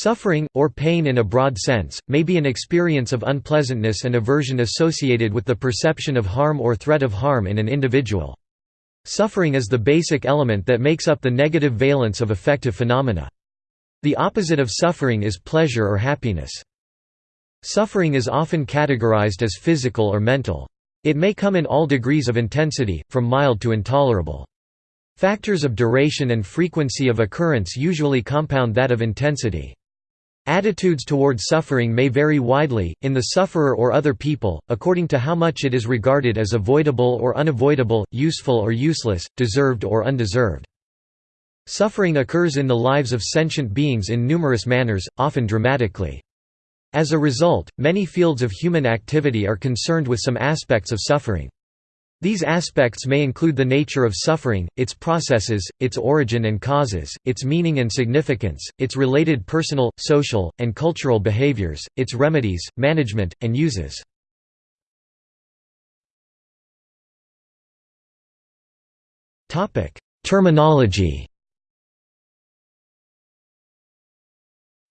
Suffering, or pain in a broad sense, may be an experience of unpleasantness and aversion associated with the perception of harm or threat of harm in an individual. Suffering is the basic element that makes up the negative valence of affective phenomena. The opposite of suffering is pleasure or happiness. Suffering is often categorized as physical or mental. It may come in all degrees of intensity, from mild to intolerable. Factors of duration and frequency of occurrence usually compound that of intensity. Attitudes toward suffering may vary widely, in the sufferer or other people, according to how much it is regarded as avoidable or unavoidable, useful or useless, deserved or undeserved. Suffering occurs in the lives of sentient beings in numerous manners, often dramatically. As a result, many fields of human activity are concerned with some aspects of suffering. These aspects may include the nature of suffering, its processes, its origin and causes, its meaning and significance, its related personal, social, and cultural behaviors, its remedies, management, and uses. Terminology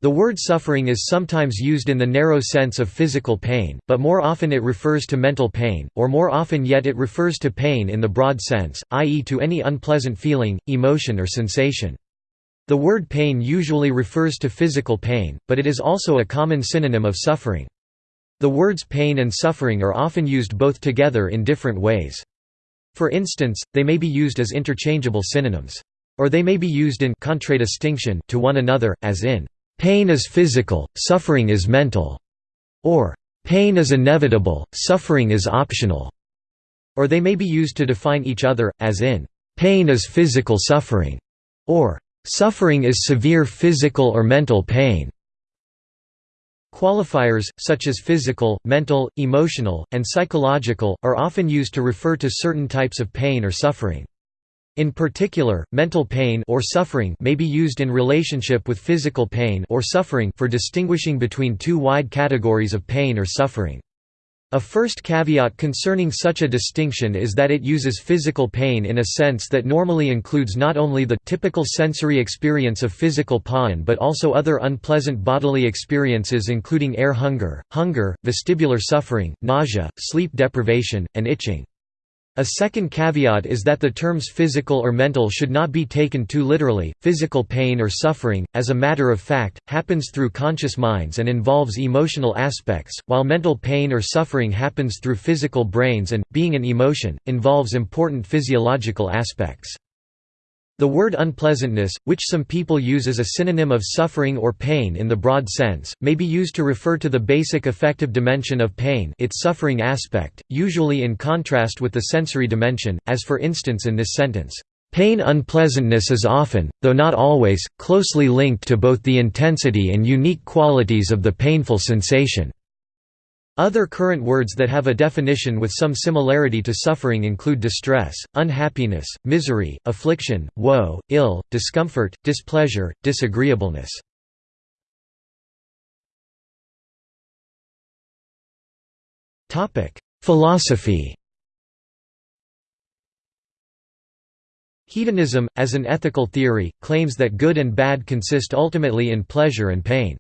The word suffering is sometimes used in the narrow sense of physical pain, but more often it refers to mental pain, or more often yet it refers to pain in the broad sense, i.e. to any unpleasant feeling, emotion or sensation. The word pain usually refers to physical pain, but it is also a common synonym of suffering. The words pain and suffering are often used both together in different ways. For instance, they may be used as interchangeable synonyms. Or they may be used in contradistinction to one another, as in Pain is physical, suffering is mental, or pain is inevitable, suffering is optional, or they may be used to define each other, as in pain is physical suffering, or suffering is severe physical or mental pain. Qualifiers, such as physical, mental, emotional, and psychological, are often used to refer to certain types of pain or suffering. In particular, mental pain or suffering may be used in relationship with physical pain or suffering for distinguishing between two wide categories of pain or suffering. A first caveat concerning such a distinction is that it uses physical pain in a sense that normally includes not only the typical sensory experience of physical pain but also other unpleasant bodily experiences including air hunger, hunger, vestibular suffering, nausea, sleep deprivation, and itching. A second caveat is that the terms physical or mental should not be taken too literally. Physical pain or suffering, as a matter of fact, happens through conscious minds and involves emotional aspects, while mental pain or suffering happens through physical brains and, being an emotion, involves important physiological aspects. The word unpleasantness, which some people use as a synonym of suffering or pain in the broad sense, may be used to refer to the basic affective dimension of pain its suffering aspect, usually in contrast with the sensory dimension, as for instance in this sentence, "...pain unpleasantness is often, though not always, closely linked to both the intensity and unique qualities of the painful sensation." Other current words that have a definition with some similarity to suffering include distress, unhappiness, misery, affliction, woe, ill, discomfort, displeasure, disagreeableness. Philosophy Hedonism, as an ethical theory, claims that good and bad consist ultimately in pleasure and pain.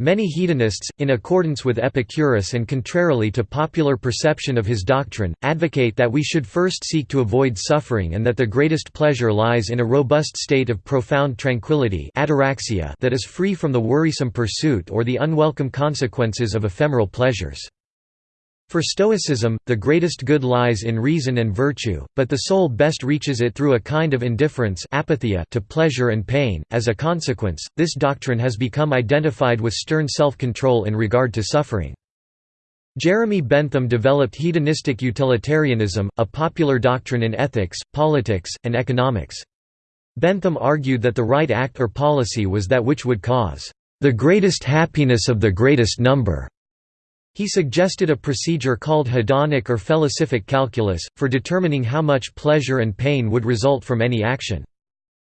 Many hedonists, in accordance with Epicurus and contrarily to popular perception of his doctrine, advocate that we should first seek to avoid suffering and that the greatest pleasure lies in a robust state of profound tranquility that is free from the worrisome pursuit or the unwelcome consequences of ephemeral pleasures. For Stoicism, the greatest good lies in reason and virtue, but the soul best reaches it through a kind of indifference apatheia to pleasure and pain. As a consequence, this doctrine has become identified with stern self-control in regard to suffering. Jeremy Bentham developed hedonistic utilitarianism, a popular doctrine in ethics, politics, and economics. Bentham argued that the right act or policy was that which would cause the greatest happiness of the greatest number. He suggested a procedure called hedonic or felicific calculus, for determining how much pleasure and pain would result from any action.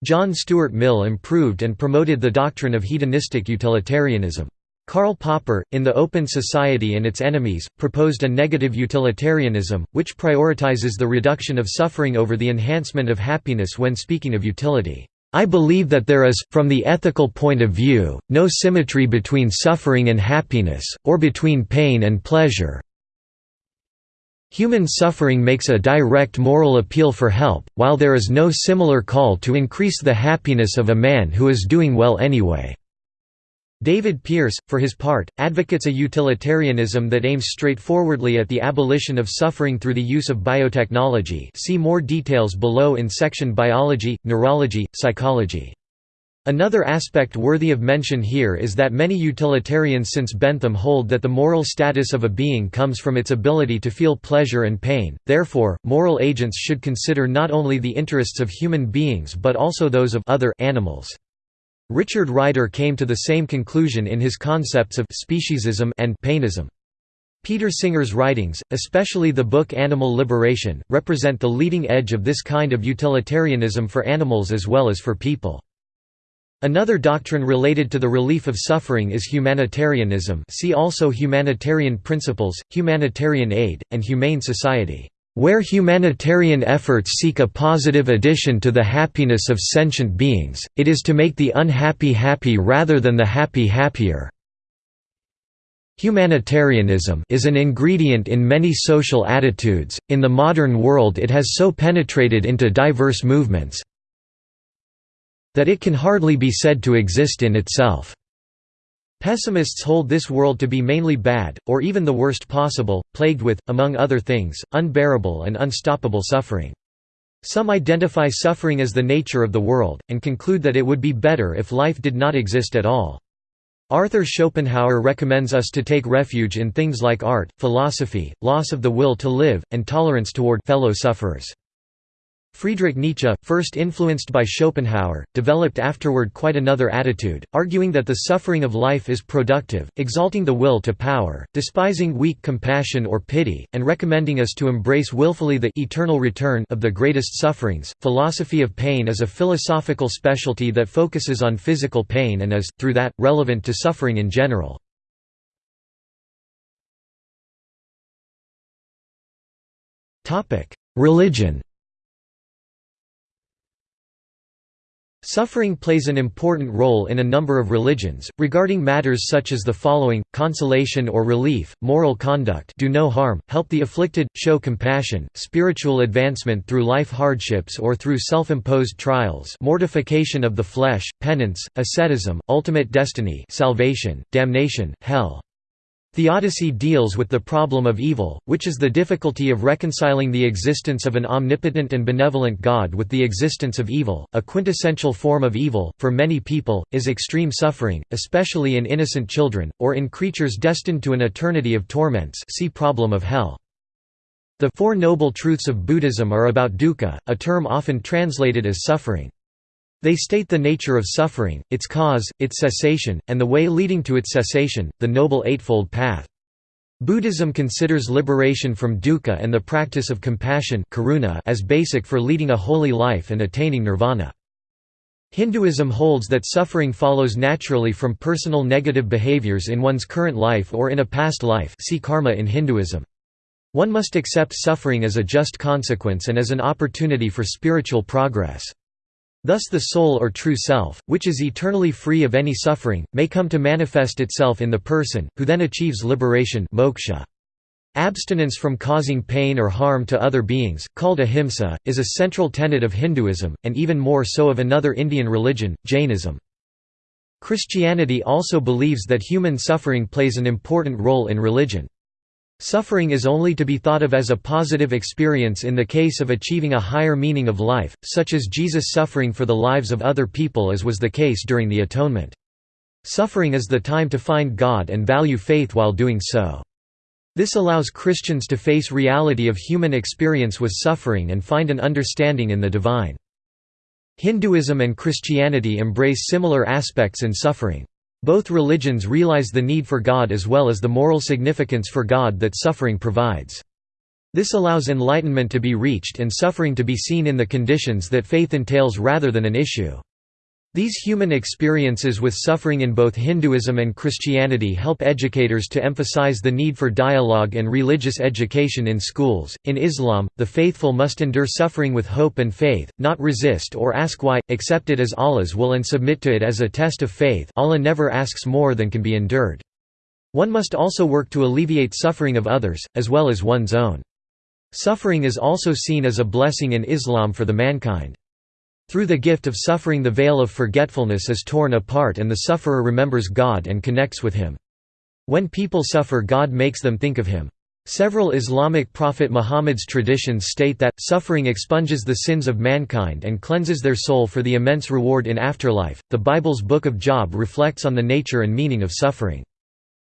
John Stuart Mill improved and promoted the doctrine of hedonistic utilitarianism. Karl Popper, in The Open Society and Its Enemies, proposed a negative utilitarianism, which prioritizes the reduction of suffering over the enhancement of happiness when speaking of utility. I believe that there is, from the ethical point of view, no symmetry between suffering and happiness, or between pain and pleasure. Human suffering makes a direct moral appeal for help, while there is no similar call to increase the happiness of a man who is doing well anyway. David Pearce, for his part, advocates a utilitarianism that aims straightforwardly at the abolition of suffering through the use of biotechnology see more details below in section Biology, Neurology, Psychology. Another aspect worthy of mention here is that many utilitarians since Bentham hold that the moral status of a being comes from its ability to feel pleasure and pain, therefore, moral agents should consider not only the interests of human beings but also those of other animals. Richard Ryder came to the same conclusion in his concepts of speciesism and painism. Peter Singer's writings, especially the book Animal Liberation, represent the leading edge of this kind of utilitarianism for animals as well as for people. Another doctrine related to the relief of suffering is humanitarianism see also humanitarian principles, humanitarian aid, and humane society. Where humanitarian efforts seek a positive addition to the happiness of sentient beings, it is to make the unhappy happy rather than the happy happier. Humanitarianism is an ingredient in many social attitudes, in the modern world it has so penetrated into diverse movements that it can hardly be said to exist in itself. Pessimists hold this world to be mainly bad, or even the worst possible, plagued with, among other things, unbearable and unstoppable suffering. Some identify suffering as the nature of the world, and conclude that it would be better if life did not exist at all. Arthur Schopenhauer recommends us to take refuge in things like art, philosophy, loss of the will to live, and tolerance toward fellow sufferers. Friedrich Nietzsche, first influenced by Schopenhauer, developed afterward quite another attitude, arguing that the suffering of life is productive, exalting the will to power, despising weak compassion or pity, and recommending us to embrace willfully the eternal return of the greatest sufferings. Philosophy of pain is a philosophical specialty that focuses on physical pain and is, through that, relevant to suffering in general. Religion Suffering plays an important role in a number of religions, regarding matters such as the following, consolation or relief, moral conduct do no harm, help the afflicted, show compassion, spiritual advancement through life hardships or through self-imposed trials mortification of the flesh, penance, asceticism, ultimate destiny salvation, damnation, hell. Theodicy deals with the problem of evil, which is the difficulty of reconciling the existence of an omnipotent and benevolent God with the existence of evil. A quintessential form of evil, for many people, is extreme suffering, especially in innocent children, or in creatures destined to an eternity of torments. See problem of hell. The Four Noble Truths of Buddhism are about dukkha, a term often translated as suffering. They state the nature of suffering, its cause, its cessation, and the way leading to its cessation, the Noble Eightfold Path. Buddhism considers liberation from dukkha and the practice of compassion karuna as basic for leading a holy life and attaining nirvana. Hinduism holds that suffering follows naturally from personal negative behaviors in one's current life or in a past life see karma in Hinduism. One must accept suffering as a just consequence and as an opportunity for spiritual progress. Thus the soul or true self, which is eternally free of any suffering, may come to manifest itself in the person, who then achieves liberation moksha. Abstinence from causing pain or harm to other beings, called ahimsa, is a central tenet of Hinduism, and even more so of another Indian religion, Jainism. Christianity also believes that human suffering plays an important role in religion. Suffering is only to be thought of as a positive experience in the case of achieving a higher meaning of life, such as Jesus suffering for the lives of other people as was the case during the Atonement. Suffering is the time to find God and value faith while doing so. This allows Christians to face reality of human experience with suffering and find an understanding in the divine. Hinduism and Christianity embrace similar aspects in suffering. Both religions realize the need for God as well as the moral significance for God that suffering provides. This allows enlightenment to be reached and suffering to be seen in the conditions that faith entails rather than an issue. These human experiences with suffering in both Hinduism and Christianity help educators to emphasize the need for dialogue and religious education in schools. In Islam, the faithful must endure suffering with hope and faith, not resist or ask why, accept it as Allah's will and submit to it as a test of faith. Allah never asks more than can be endured. One must also work to alleviate suffering of others, as well as one's own. Suffering is also seen as a blessing in Islam for the mankind. Through the gift of suffering the veil of forgetfulness is torn apart and the sufferer remembers God and connects with Him. When people suffer God makes them think of Him. Several Islamic Prophet Muhammad's traditions state that, suffering expunges the sins of mankind and cleanses their soul for the immense reward in afterlife. The Bible's Book of Job reflects on the nature and meaning of suffering.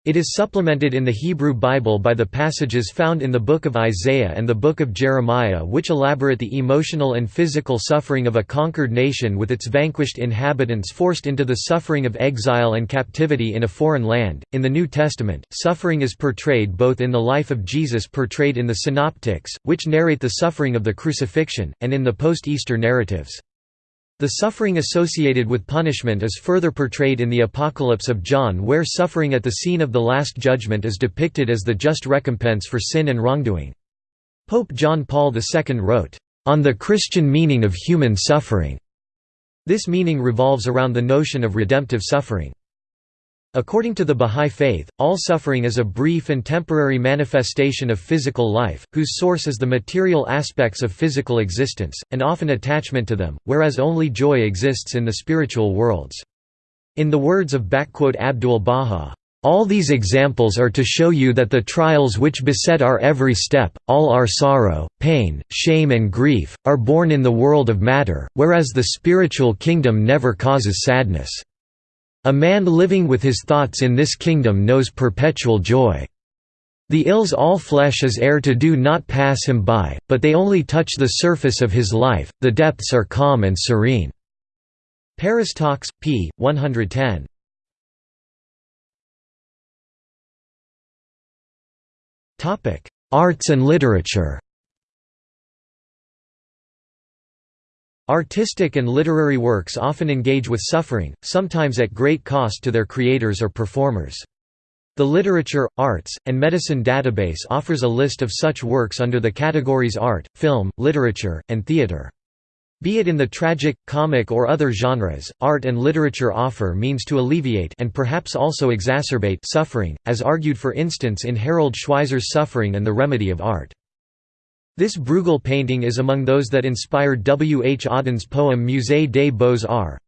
It is supplemented in the Hebrew Bible by the passages found in the Book of Isaiah and the Book of Jeremiah which elaborate the emotional and physical suffering of a conquered nation with its vanquished inhabitants forced into the suffering of exile and captivity in a foreign land. In the New Testament, suffering is portrayed both in the life of Jesus portrayed in the Synoptics, which narrate the suffering of the crucifixion, and in the post-Easter narratives. The suffering associated with punishment is further portrayed in the Apocalypse of John where suffering at the scene of the Last Judgment is depicted as the just recompense for sin and wrongdoing. Pope John Paul II wrote, "...on the Christian meaning of human suffering." This meaning revolves around the notion of redemptive suffering. According to the Bahá'í Faith, all suffering is a brief and temporary manifestation of physical life, whose source is the material aspects of physical existence, and often attachment to them, whereas only joy exists in the spiritual worlds. In the words of Abdul Baha, all these examples are to show you that the trials which beset our every step, all our sorrow, pain, shame and grief, are born in the world of matter, whereas the spiritual kingdom never causes sadness. A man living with his thoughts in this kingdom knows perpetual joy. The ills all flesh is heir to do not pass him by, but they only touch the surface of his life, the depths are calm and serene." Paris Talks, p. 110. Arts and literature Artistic and literary works often engage with suffering, sometimes at great cost to their creators or performers. The Literature, Arts, and Medicine database offers a list of such works under the categories art, film, literature, and theater. Be it in the tragic, comic or other genres, art and literature offer means to alleviate and perhaps also exacerbate suffering, as argued for instance in Harold Schweizer's Suffering and the Remedy of Art. This Bruegel painting is among those that inspired W. H. Auden's poem Musée des Beaux-Arts.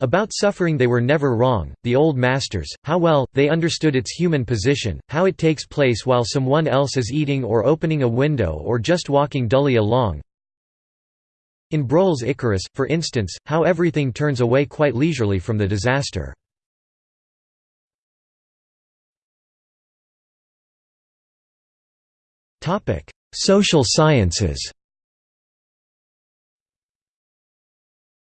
About suffering they were never wrong, the old masters, how well, they understood its human position, how it takes place while someone else is eating or opening a window or just walking dully along. In Bruegel's Icarus, for instance, how everything turns away quite leisurely from the disaster. Social sciences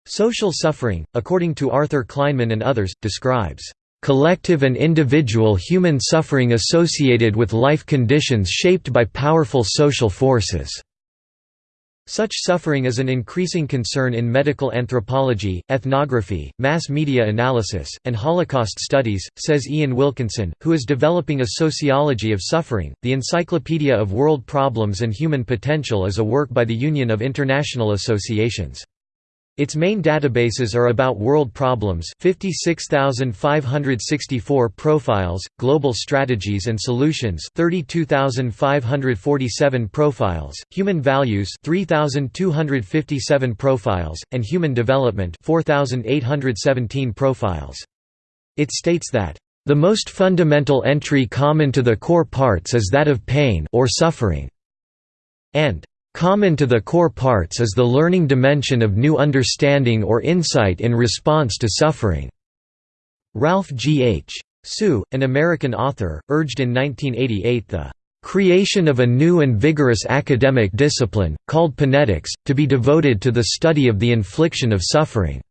Social suffering, according to Arthur Kleinman and others, describes collective and individual human suffering associated with life conditions shaped by powerful social forces. Such suffering is an increasing concern in medical anthropology, ethnography, mass media analysis, and Holocaust studies, says Ian Wilkinson, who is developing a sociology of suffering. The Encyclopedia of World Problems and Human Potential is a work by the Union of International Associations. Its main databases are about world problems 56,564 profiles, global strategies and solutions 32,547 profiles, human values 3,257 profiles, and human development 4,817 profiles. It states that the most fundamental entry common to the core parts is that of pain or suffering, and Common to the core parts is the learning dimension of new understanding or insight in response to suffering. Ralph G. H. Siu, an American author, urged in 1988 the creation of a new and vigorous academic discipline, called Panetics, to be devoted to the study of the infliction of suffering.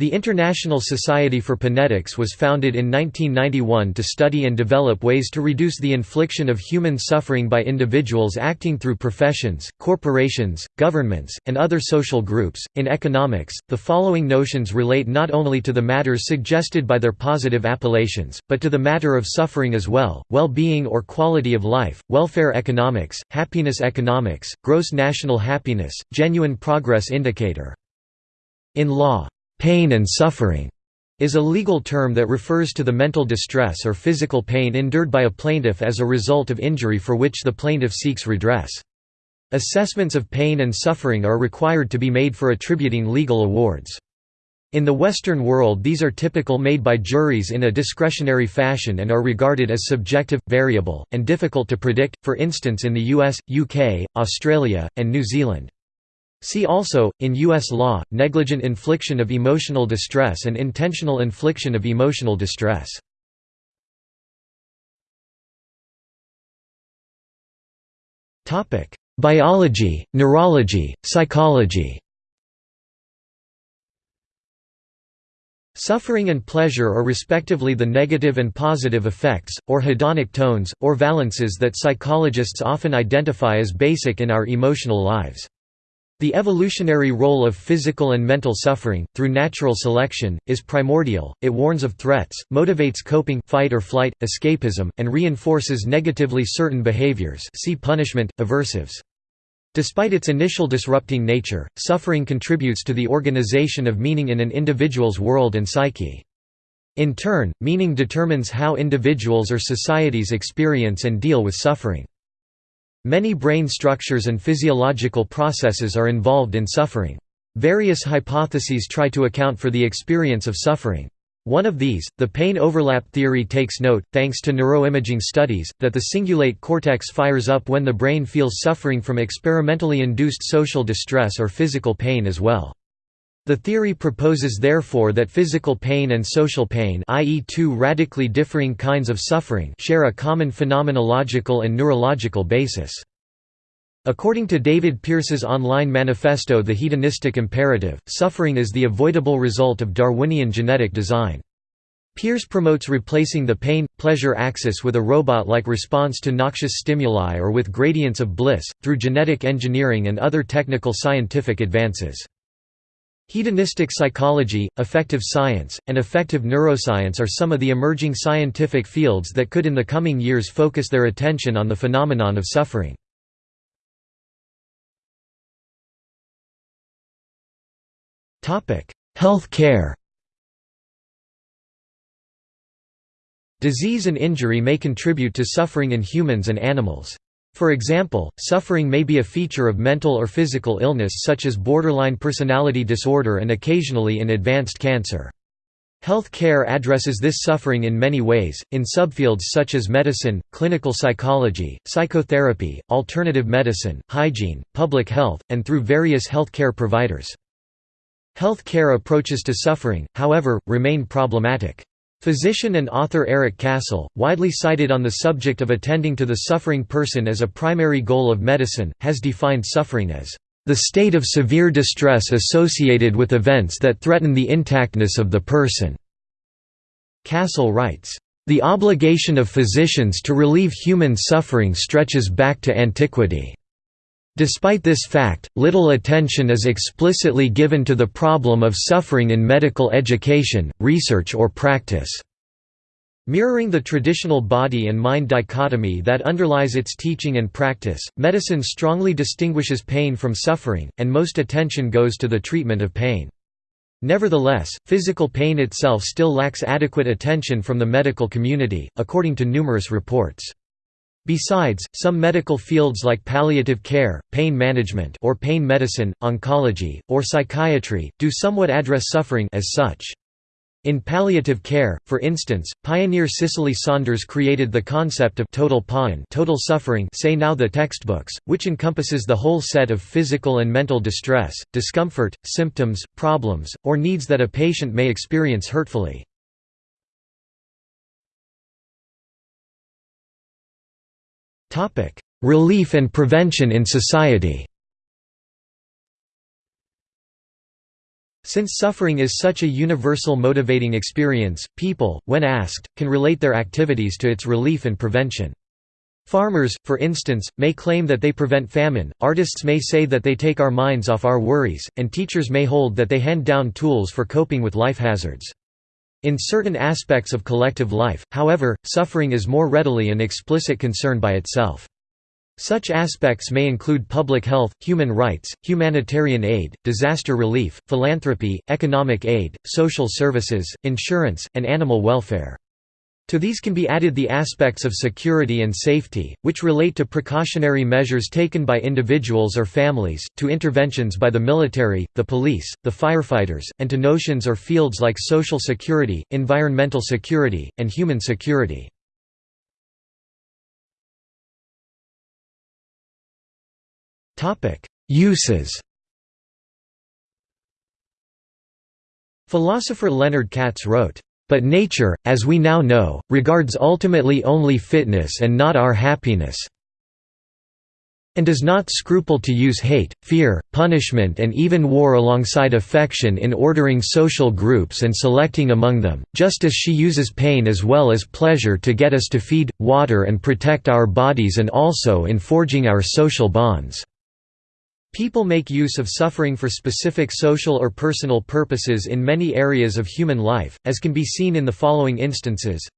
The International Society for Panetics was founded in 1991 to study and develop ways to reduce the infliction of human suffering by individuals acting through professions, corporations, governments, and other social groups. In economics, the following notions relate not only to the matters suggested by their positive appellations, but to the matter of suffering as well well being or quality of life, welfare economics, happiness economics, gross national happiness, genuine progress indicator. In law, Pain and suffering is a legal term that refers to the mental distress or physical pain endured by a plaintiff as a result of injury for which the plaintiff seeks redress. Assessments of pain and suffering are required to be made for attributing legal awards. In the Western world these are typical made by juries in a discretionary fashion and are regarded as subjective, variable, and difficult to predict, for instance in the US, UK, Australia, and New Zealand. See also, in U.S. law, negligent infliction of emotional distress and intentional infliction of emotional distress. Biology, neurology, psychology Suffering and pleasure are respectively the negative and positive effects, or hedonic tones, or valences that psychologists often identify as basic in our emotional lives. The evolutionary role of physical and mental suffering, through natural selection, is primordial, it warns of threats, motivates coping fight or flight, escapism, and reinforces negatively certain behaviors see punishment, aversives. Despite its initial disrupting nature, suffering contributes to the organization of meaning in an individual's world and psyche. In turn, meaning determines how individuals or societies experience and deal with suffering. Many brain structures and physiological processes are involved in suffering. Various hypotheses try to account for the experience of suffering. One of these, the pain overlap theory takes note, thanks to neuroimaging studies, that the cingulate cortex fires up when the brain feels suffering from experimentally induced social distress or physical pain as well. The theory proposes therefore that physical pain and social pain i.e. two radically differing kinds of suffering share a common phenomenological and neurological basis. According to David Pearce's online manifesto The Hedonistic Imperative, suffering is the avoidable result of Darwinian genetic design. Pearce promotes replacing the pain-pleasure axis with a robot-like response to noxious stimuli or with gradients of bliss, through genetic engineering and other technical scientific advances. Hedonistic psychology, affective science, and affective neuroscience are some of the emerging scientific fields that could in the coming years focus their attention on the phenomenon of suffering. Health care Disease and injury may contribute to suffering in humans and animals. For example, suffering may be a feature of mental or physical illness such as borderline personality disorder and occasionally in advanced cancer. Health care addresses this suffering in many ways, in subfields such as medicine, clinical psychology, psychotherapy, alternative medicine, hygiene, public health, and through various health care providers. Health care approaches to suffering, however, remain problematic. Physician and author Eric Cassell, widely cited on the subject of attending to the suffering person as a primary goal of medicine, has defined suffering as the state of severe distress associated with events that threaten the intactness of the person. Cassell writes, "...the obligation of physicians to relieve human suffering stretches back to antiquity." Despite this fact, little attention is explicitly given to the problem of suffering in medical education, research or practice. Mirroring the traditional body and mind dichotomy that underlies its teaching and practice, medicine strongly distinguishes pain from suffering, and most attention goes to the treatment of pain. Nevertheless, physical pain itself still lacks adequate attention from the medical community, according to numerous reports. Besides, some medical fields like palliative care, pain management or pain medicine, oncology, or psychiatry, do somewhat address suffering as such. In palliative care, for instance, pioneer Cicely Saunders created the concept of total pain total suffering say now the textbooks, which encompasses the whole set of physical and mental distress, discomfort, symptoms, problems, or needs that a patient may experience hurtfully. Relief and prevention in society Since suffering is such a universal motivating experience, people, when asked, can relate their activities to its relief and prevention. Farmers, for instance, may claim that they prevent famine, artists may say that they take our minds off our worries, and teachers may hold that they hand down tools for coping with life hazards. In certain aspects of collective life, however, suffering is more readily an explicit concern by itself. Such aspects may include public health, human rights, humanitarian aid, disaster relief, philanthropy, economic aid, social services, insurance, and animal welfare. To these can be added the aspects of security and safety, which relate to precautionary measures taken by individuals or families, to interventions by the military, the police, the firefighters, and to notions or fields like social security, environmental security, and human security. Uses Philosopher Leonard Katz wrote, "...but nature, as we now know, regards ultimately only fitness and not our happiness and does not scruple to use hate, fear, punishment and even war alongside affection in ordering social groups and selecting among them, just as she uses pain as well as pleasure to get us to feed, water and protect our bodies and also in forging our social bonds." People make use of suffering for specific social or personal purposes in many areas of human life, as can be seen in the following instances.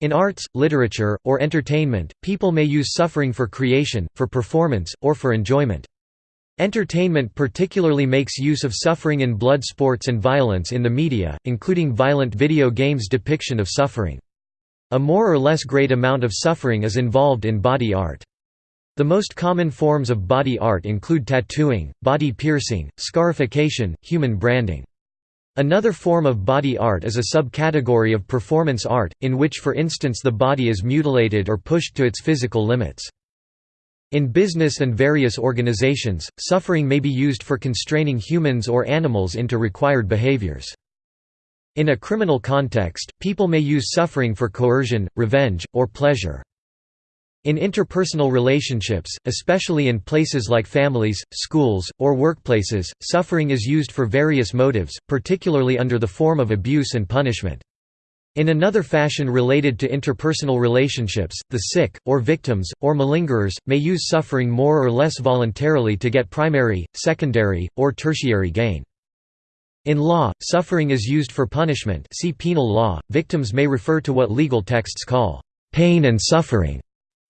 In arts, literature, or entertainment, people may use suffering for creation, for performance, or for enjoyment. Entertainment particularly makes use of suffering in blood sports and violence in the media, including violent video games' depiction of suffering. A more or less great amount of suffering is involved in body art. The most common forms of body art include tattooing, body piercing, scarification, human branding. Another form of body art is a subcategory of performance art, in which for instance the body is mutilated or pushed to its physical limits. In business and various organizations, suffering may be used for constraining humans or animals into required behaviors. In a criminal context, people may use suffering for coercion, revenge, or pleasure. In interpersonal relationships, especially in places like families, schools, or workplaces, suffering is used for various motives, particularly under the form of abuse and punishment. In another fashion related to interpersonal relationships, the sick, or victims, or malingerers, may use suffering more or less voluntarily to get primary, secondary, or tertiary gain. In law, suffering is used for punishment see penal law. Victims may refer to what legal texts call pain and suffering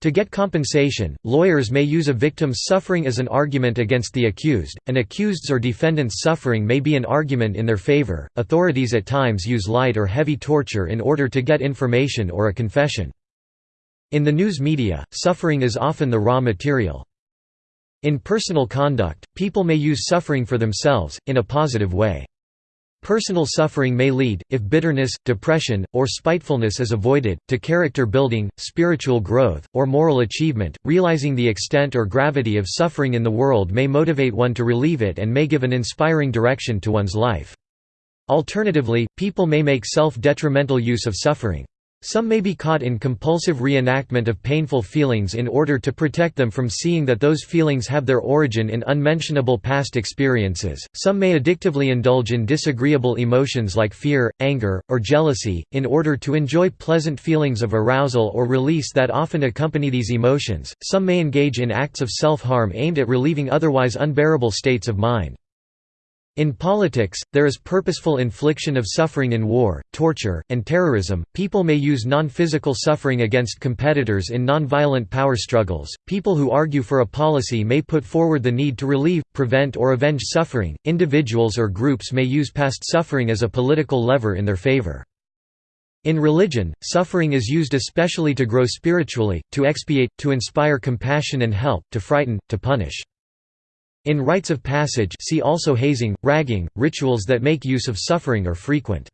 to get compensation, lawyers may use a victim's suffering as an argument against the accused. An accused's or defendant's suffering may be an argument in their favor. Authorities at times use light or heavy torture in order to get information or a confession. In the news media, suffering is often the raw material. In personal conduct, people may use suffering for themselves, in a positive way. Personal suffering may lead, if bitterness, depression, or spitefulness is avoided, to character building, spiritual growth, or moral achievement. Realizing the extent or gravity of suffering in the world may motivate one to relieve it and may give an inspiring direction to one's life. Alternatively, people may make self-detrimental use of suffering. Some may be caught in compulsive reenactment of painful feelings in order to protect them from seeing that those feelings have their origin in unmentionable past experiences. Some may addictively indulge in disagreeable emotions like fear, anger, or jealousy, in order to enjoy pleasant feelings of arousal or release that often accompany these emotions. Some may engage in acts of self harm aimed at relieving otherwise unbearable states of mind. In politics, there is purposeful infliction of suffering in war, torture, and terrorism. People may use non physical suffering against competitors in non-violent power struggles. People who argue for a policy may put forward the need to relieve, prevent, or avenge suffering. Individuals or groups may use past suffering as a political lever in their favor. In religion, suffering is used especially to grow spiritually, to expiate, to inspire compassion and help, to frighten, to punish. In rites of passage see also hazing, ragging, rituals that make use of suffering are frequent.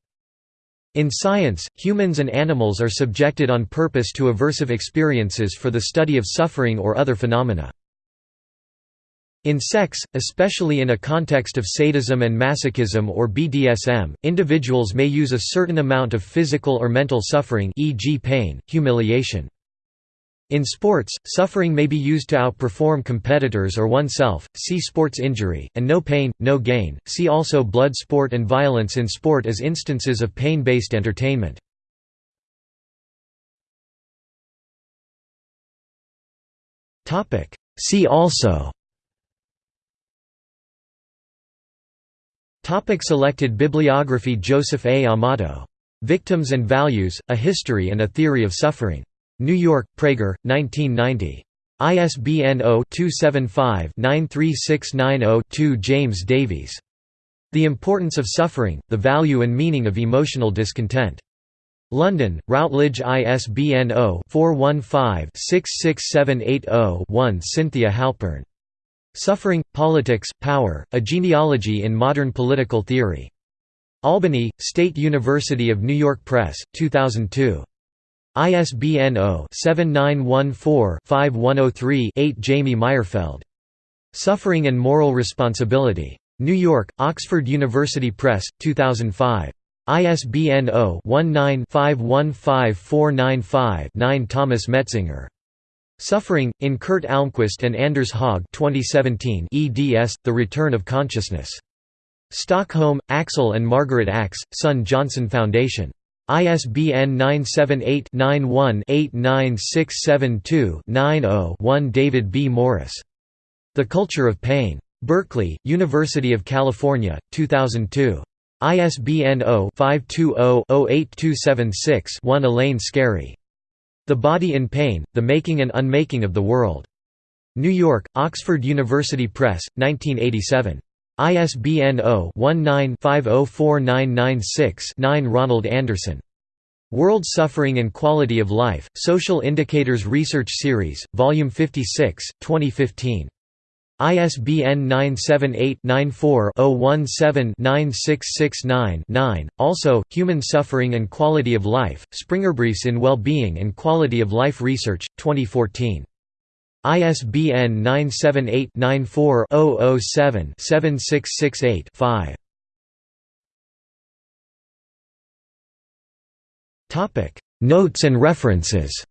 In science, humans and animals are subjected on purpose to aversive experiences for the study of suffering or other phenomena. In sex, especially in a context of sadism and masochism or BDSM, individuals may use a certain amount of physical or mental suffering e.g. pain, humiliation. In sports, suffering may be used to outperform competitors or oneself, see sports injury, and no pain, no gain. See also blood sport and violence in sport as instances of pain-based entertainment. See also Topic Selected bibliography Joseph A. Amato. Victims and Values, A History and a Theory of Suffering. New York, Praeger, 1990. ISBN 0-275-93690-2 James Davies. The Importance of Suffering, The Value and Meaning of Emotional Discontent. London, Routledge ISBN 0-415-66780-1 Cynthia Halpern. Suffering, Politics, Power, A Genealogy in Modern Political Theory. Albany, State University of New York Press, 2002. ISBN 0-7914-5103-8 Jamie Mayerfeld. Suffering and Moral Responsibility. New York, Oxford University Press, 2005. ISBN 0-19-515495-9 Thomas Metzinger. Suffering, in Kurt Almqvist and Anders Haag 2017 eds, The Return of Consciousness. Stockholm, Axel and Margaret Axe, Son Johnson Foundation. ISBN 978-91-89672-90-1 David B. Morris. The Culture of Pain. Berkeley, University of California, 2002. ISBN 0-520-08276-1 Elaine Scarry. The Body in Pain, The Making and Unmaking of the World. New York, Oxford University Press, 1987. ISBN 0-19-504996-9 Ronald Anderson. World Suffering and Quality of Life, Social Indicators Research Series, Volume 56, 2015. ISBN 978-94-017-9669-9. Also, Human Suffering and Quality of Life, Springerbriefs in Well-Being and Quality of Life Research, 2014. ISBN 978-94-007-7668-5. Notes and references